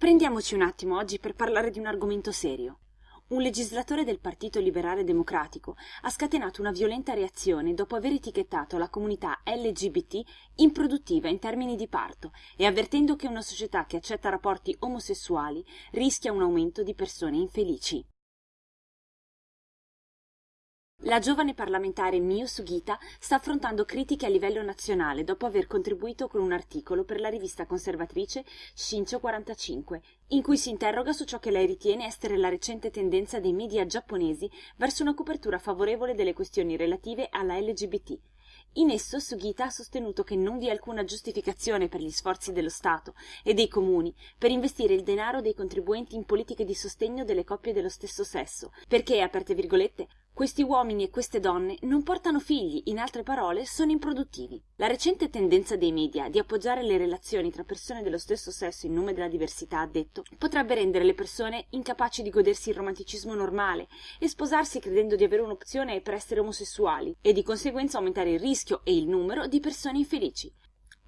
Prendiamoci un attimo oggi per parlare di un argomento serio. Un legislatore del Partito Liberale Democratico ha scatenato una violenta reazione dopo aver etichettato la comunità LGBT improduttiva in termini di parto e avvertendo che una società che accetta rapporti omosessuali rischia un aumento di persone infelici. La giovane parlamentare Miyu Sugita sta affrontando critiche a livello nazionale dopo aver contribuito con un articolo per la rivista conservatrice Shincho 45, in cui si interroga su ciò che lei ritiene essere la recente tendenza dei media giapponesi verso una copertura favorevole delle questioni relative alla LGBT. In esso Sugita ha sostenuto che non vi è alcuna giustificazione per gli sforzi dello Stato e dei comuni per investire il denaro dei contribuenti in politiche di sostegno delle coppie dello stesso sesso, perché, aperte virgolette, questi uomini e queste donne non portano figli, in altre parole, sono improduttivi. La recente tendenza dei media di appoggiare le relazioni tra persone dello stesso sesso in nome della diversità, ha detto, potrebbe rendere le persone incapaci di godersi il romanticismo normale e sposarsi credendo di avere un'opzione per essere omosessuali e di conseguenza aumentare il rischio e il numero di persone infelici.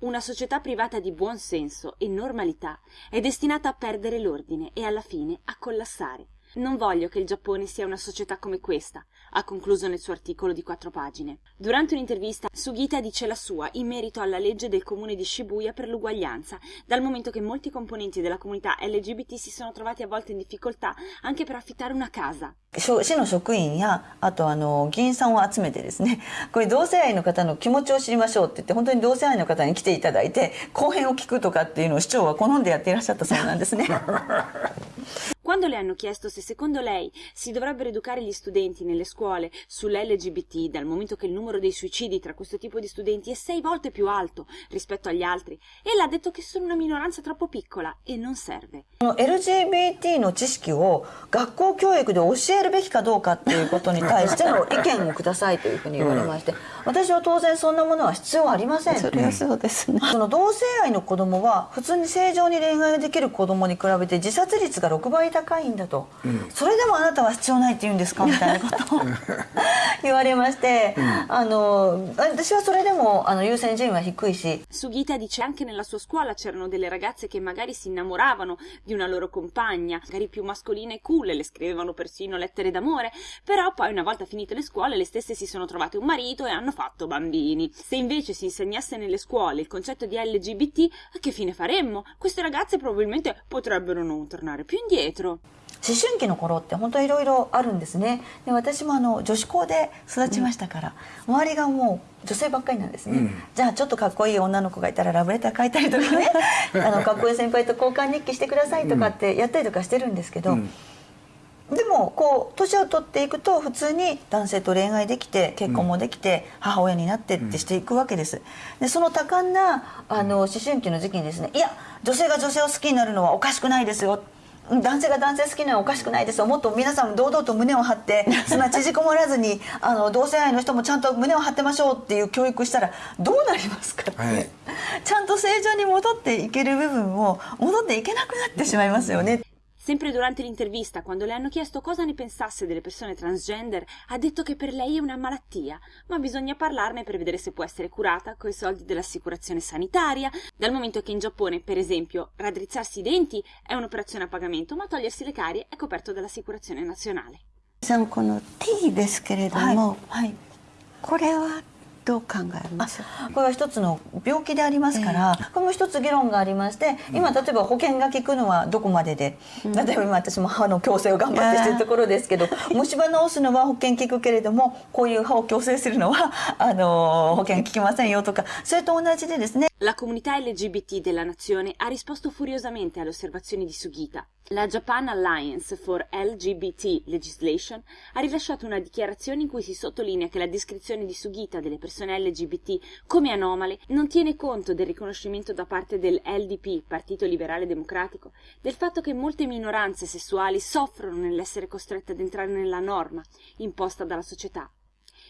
Una società privata di buon senso e normalità è destinata a perdere l'ordine e alla fine a collassare. Non voglio che il Giappone sia una società come questa, ha concluso nel suo articolo di quattro pagine. Durante un'intervista, Sugita dice la sua in merito alla legge del comune di Shibuya per l'uguaglianza, dal momento che molti componenti della comunità LGBT si sono trovati a volte in difficoltà anche per affittare una casa. 市の職員やあとあの議員さんを集めてですねこれ同性愛の方の気持ちを知りましょうって言って本当に同性愛の方に来ていただいて後編を聞くとかっていうのを市長は好んでやっていらっしゃったそうなんですね。 Quando le hanno chiesto se secondo lei si dovrebbero educare gli studenti nelle scuole sull'LGBT, dal momento che il numero dei suicidi tra questo tipo di studenti è sei volte più alto rispetto agli altri, ella ha detto che sono una minoranza troppo piccola e non serve. LGBT の知識を学校教育で教えるべきかどうかっていうことに対しての意見をくださいというふうに言われまして、私は当然そんなものは必要ありません。それはそうですね。その同性愛の子供は普通に正常に恋愛できる子供に比べて自殺率が6倍高 高いんだと、うん、それでもあなたは必要ないって言うんですかみたいなことを言われまして、うん、あの私はそれでもあの優先順位は低いし Sugita dice anche nella sua scuola c'erano delle ragazze che magari si innamoravano di una loro compagna magari più mascolina e cool le scrivevano persino lettere d'amore però poi una volta finite le scuole le stesse si sono trovate un marito e hanno fatto bambini se invece si insegnasse nelle scuole il concetto di LGBT che fine faremmo? queste ragazze probabilmente potrebbero non tornare più indietro 思春期の頃って本当いろいろあるんですね。で私もあの女子校で育ちましたから、うん、周りがもう女性ばっかりなんですね、うん、じゃあちょっとかっこいい女の子がいたらラブレター書いたりとかね。あのかっこいい先輩と交換日記してくださいとかってやったりとかしてるんですけど、うん、でもこう年を取っていくと普通に男性と恋愛できて結婚もできて母親になってってしていくわけです。でその多感なあの思春期の時期にですねいや女性が女性を好きになるのはおかしくないですよ男性が男性好きなのはおかしくないです。よもっと皆さん堂々と胸を張って そんな縮こまらずにあの同性愛の人もちゃんと胸を張ってましょうっていう教育したらどうなりますかって、はい、ちゃんと正常に戻っていける部分を戻っていけなくなってしまいますよね。Sempre durante l'intervista, quando le hanno chiesto cosa ne pensasse delle persone transgender, ha detto che per lei è una malattia, ma bisogna parlarne per vedere se può essere curata coi soldi dell'assicurazione sanitaria, dal momento che in Giappone, per esempio, raddrizzarsi i denti è un'operazione a pagamento, ma togliersi le carie è coperto dall'assicurazione nazionale. この T ですけれども、はいはい、これは どう考えます？これは一つの病気でありますから、えー、これも一つ議論がありまして今例えば保険が効くのはどこまでで、うん、例えば今私も歯の矯正を頑張ってしてるところですけど虫歯治すのは保険効くけれどもこういう歯を矯正するのはあの保険効きませんよとかそれと同じでですね La comunità LGBT della nazione ha risposto furiosamente alle osservazioni di Sugita. La Japan Alliance for LGBT Legislation ha rilasciato una dichiarazione in cui si sottolinea che la descrizione di Sugita delle persone LGBT come anomale non tiene conto del riconoscimento da parte del LDP, Partito Liberale Democratico, del fatto che molte minoranze sessuali soffrono nell'essere costrette ad entrare nella norma imposta dalla società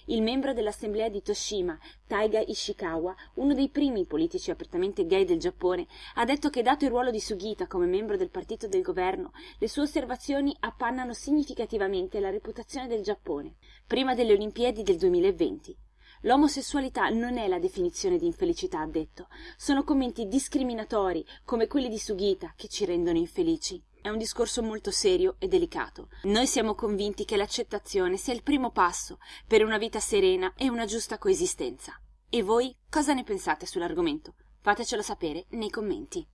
il membro dell'assemblea di Toshima, Taiga Ishikawa, uno dei primi politici apertamente gay del Giappone, ha detto che dato il ruolo di Sugita come membro del partito del governo, le sue osservazioni appannano significativamente la reputazione del Giappone, prima delle Olimpiadi del 2020. L'omosessualità non è la definizione di infelicità, ha detto. Sono commenti discriminatori, come quelli di Sugita, che ci rendono infelici. È un discorso molto serio e delicato. Noi siamo convinti che l'accettazione sia il primo passo per una vita serena e una giusta coesistenza. E voi cosa ne pensate sull'argomento? Fatecelo sapere nei commenti.